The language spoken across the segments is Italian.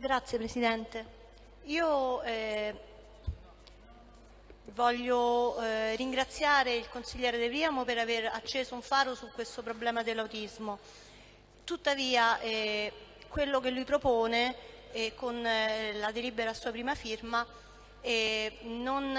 Grazie Presidente. Io eh, voglio eh, ringraziare il consigliere De Priamo per aver acceso un faro su questo problema dell'autismo. Tuttavia eh, quello che lui propone eh, con eh, la delibera a sua prima firma eh, non,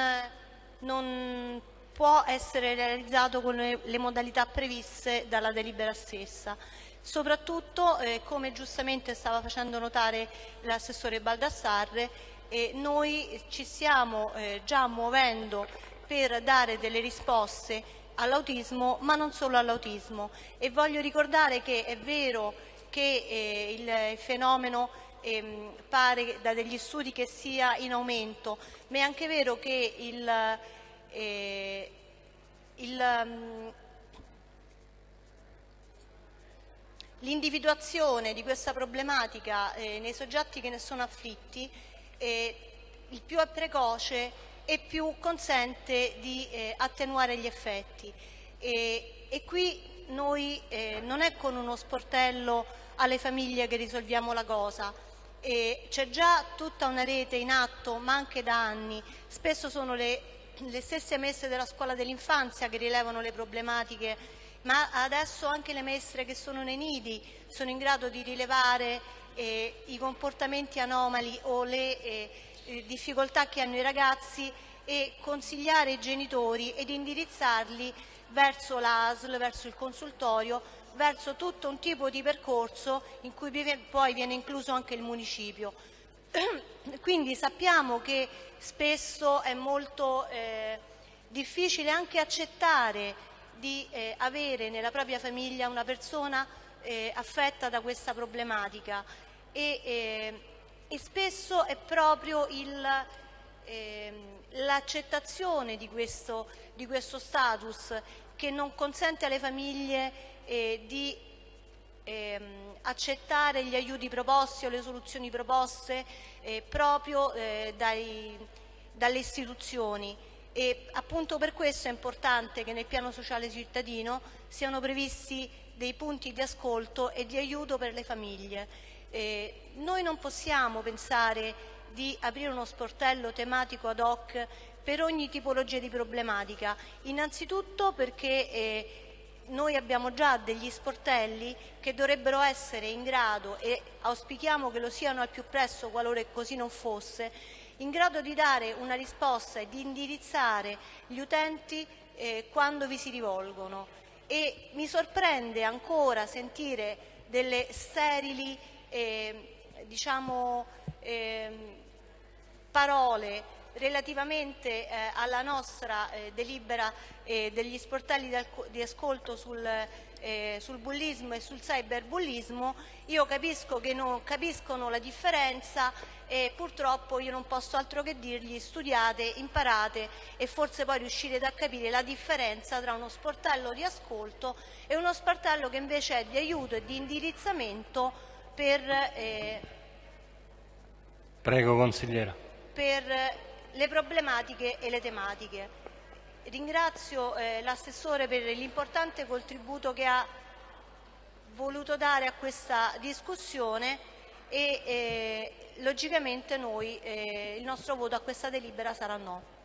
non può essere realizzato con le, le modalità previste dalla delibera stessa. Soprattutto, eh, come giustamente stava facendo notare l'assessore Baldassarre, eh, noi ci stiamo eh, già muovendo per dare delle risposte all'autismo, ma non solo all'autismo. E voglio ricordare che è vero che eh, il fenomeno ehm, pare da degli studi che sia in aumento, ma è anche vero che il, eh, il L'individuazione di questa problematica eh, nei soggetti che ne sono afflitti eh, il più è precoce e più consente di eh, attenuare gli effetti. E, e qui noi eh, non è con uno sportello alle famiglie che risolviamo la cosa, c'è già tutta una rete in atto, ma anche da anni, spesso sono le, le stesse messe della scuola dell'infanzia che rilevano le problematiche ma adesso anche le maestre che sono nei nidi sono in grado di rilevare eh, i comportamenti anomali o le eh, eh difficoltà che hanno i ragazzi e consigliare i genitori ed indirizzarli verso l'ASL, verso il consultorio, verso tutto un tipo di percorso in cui poi viene incluso anche il municipio. Quindi sappiamo che spesso è molto eh, difficile anche accettare di eh, avere nella propria famiglia una persona eh, affetta da questa problematica. E, eh, e spesso è proprio ehm, l'accettazione di questo, di questo status che non consente alle famiglie eh, di ehm, accettare gli aiuti proposti o le soluzioni proposte eh, proprio eh, dai, dalle istituzioni e appunto per questo è importante che nel piano sociale cittadino siano previsti dei punti di ascolto e di aiuto per le famiglie. Eh, noi non possiamo pensare di aprire uno sportello tematico ad hoc per ogni tipologia di problematica, innanzitutto perché eh, noi abbiamo già degli sportelli che dovrebbero essere in grado, e auspichiamo che lo siano al più presto qualora così non fosse, in grado di dare una risposta e di indirizzare gli utenti eh, quando vi si rivolgono. E mi sorprende ancora sentire delle sterili eh, diciamo, eh, parole relativamente eh, alla nostra eh, delibera eh, degli sportelli di ascolto sul, sul, bullismo e sul cyberbullismo, io capisco che non capiscono la differenza e purtroppo io non posso altro che dirgli studiate, imparate e forse poi riuscirete a capire la differenza tra uno sportello di ascolto e uno sportello che invece è di aiuto e di indirizzamento per... Eh, Prego consigliera. Per le problematiche e le tematiche. Ringrazio eh, l'assessore per l'importante contributo che ha voluto dare a questa discussione e eh, logicamente noi, eh, il nostro voto a questa delibera sarà no.